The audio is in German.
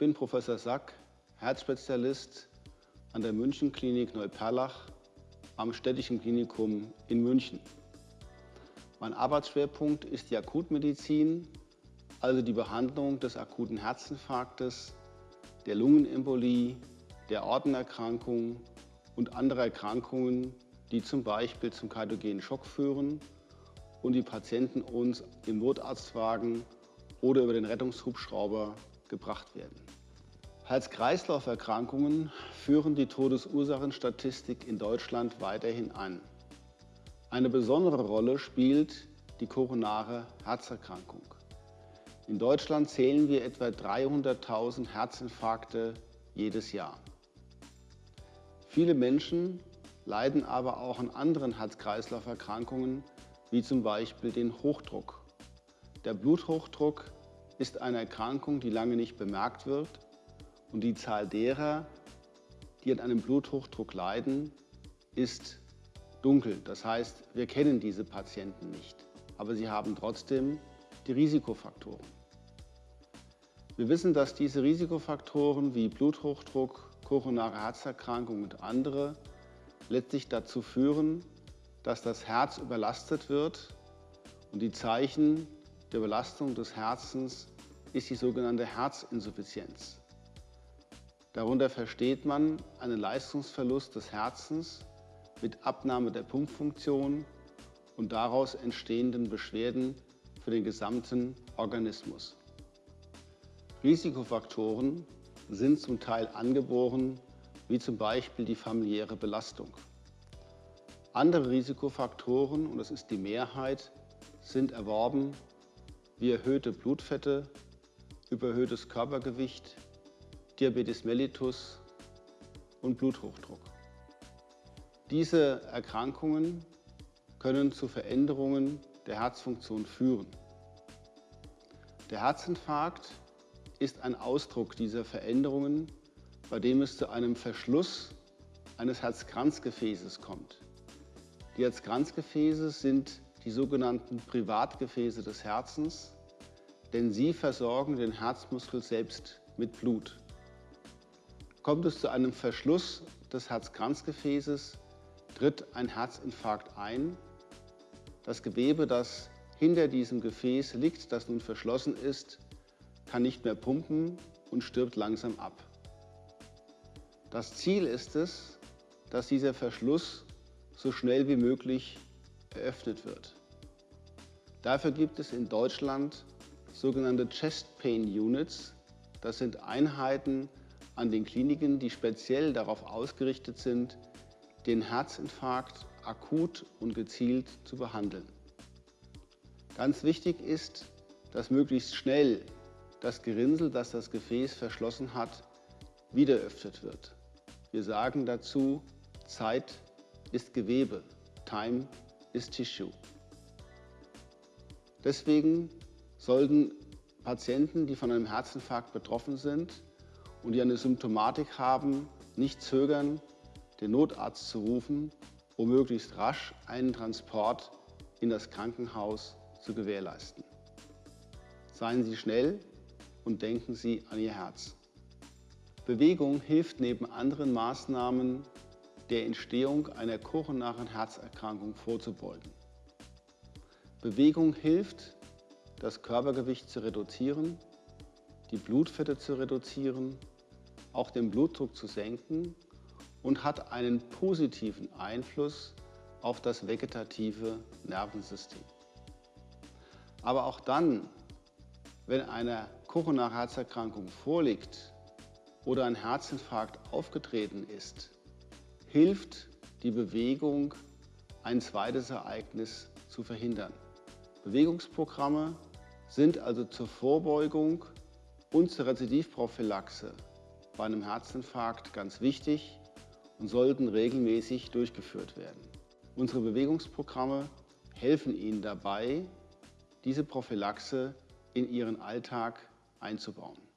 bin Professor Sack, Herzspezialist an der Münchenklinik Neuperlach am Städtischen Klinikum in München. Mein Arbeitsschwerpunkt ist die Akutmedizin, also die Behandlung des akuten Herzinfarktes, der Lungenembolie, der Ortenerkrankung und anderer Erkrankungen, die zum Beispiel zum kardiogenen Schock führen und die Patienten uns im Notarztwagen oder über den Rettungshubschrauber gebracht werden. Herz-Kreislauf-Erkrankungen führen die Todesursachenstatistik in Deutschland weiterhin an. Eine besondere Rolle spielt die koronare Herzerkrankung. In Deutschland zählen wir etwa 300.000 Herzinfarkte jedes Jahr. Viele Menschen leiden aber auch an anderen Herz-Kreislauf-Erkrankungen, wie zum Beispiel den Hochdruck. Der Bluthochdruck ist eine Erkrankung, die lange nicht bemerkt wird und die Zahl derer, die an einem Bluthochdruck leiden, ist dunkel. Das heißt, wir kennen diese Patienten nicht, aber sie haben trotzdem die Risikofaktoren. Wir wissen, dass diese Risikofaktoren wie Bluthochdruck, koronare Herzerkrankung und andere letztlich dazu führen, dass das Herz überlastet wird und die Zeichen der Überlastung des Herzens ist die sogenannte Herzinsuffizienz. Darunter versteht man einen Leistungsverlust des Herzens mit Abnahme der Pumpfunktion und daraus entstehenden Beschwerden für den gesamten Organismus. Risikofaktoren sind zum Teil angeboren, wie zum Beispiel die familiäre Belastung. Andere Risikofaktoren, und das ist die Mehrheit, sind erworben wie erhöhte Blutfette, überhöhtes Körpergewicht, Diabetes mellitus und Bluthochdruck. Diese Erkrankungen können zu Veränderungen der Herzfunktion führen. Der Herzinfarkt ist ein Ausdruck dieser Veränderungen, bei dem es zu einem Verschluss eines Herzkranzgefäßes kommt. Die Herzkranzgefäße sind die sogenannten Privatgefäße des Herzens, denn sie versorgen den Herzmuskel selbst mit Blut. Kommt es zu einem Verschluss des Herzkranzgefäßes, tritt ein Herzinfarkt ein. Das Gewebe, das hinter diesem Gefäß liegt, das nun verschlossen ist, kann nicht mehr pumpen und stirbt langsam ab. Das Ziel ist es, dass dieser Verschluss so schnell wie möglich eröffnet wird. Dafür gibt es in Deutschland sogenannte Chest Pain Units. Das sind Einheiten an den Kliniken, die speziell darauf ausgerichtet sind, den Herzinfarkt akut und gezielt zu behandeln. Ganz wichtig ist, dass möglichst schnell das Gerinnsel, das das Gefäß verschlossen hat, wieder öffnet wird. Wir sagen dazu, Zeit ist Gewebe, Time ist Tissue. Deswegen sollten Patienten, die von einem Herzinfarkt betroffen sind, und die eine Symptomatik haben, nicht zögern, den Notarzt zu rufen, um möglichst rasch einen Transport in das Krankenhaus zu gewährleisten. Seien Sie schnell und denken Sie an Ihr Herz. Bewegung hilft neben anderen Maßnahmen der Entstehung einer koronaren Herzerkrankung vorzubeugen. Bewegung hilft, das Körpergewicht zu reduzieren, die Blutfette zu reduzieren auch den Blutdruck zu senken und hat einen positiven Einfluss auf das vegetative Nervensystem. Aber auch dann, wenn eine koronare Herzerkrankung vorliegt oder ein Herzinfarkt aufgetreten ist, hilft die Bewegung, ein zweites Ereignis zu verhindern. Bewegungsprogramme sind also zur Vorbeugung zur Rezidivprophylaxe bei einem Herzinfarkt ganz wichtig und sollten regelmäßig durchgeführt werden. Unsere Bewegungsprogramme helfen Ihnen dabei, diese Prophylaxe in Ihren Alltag einzubauen.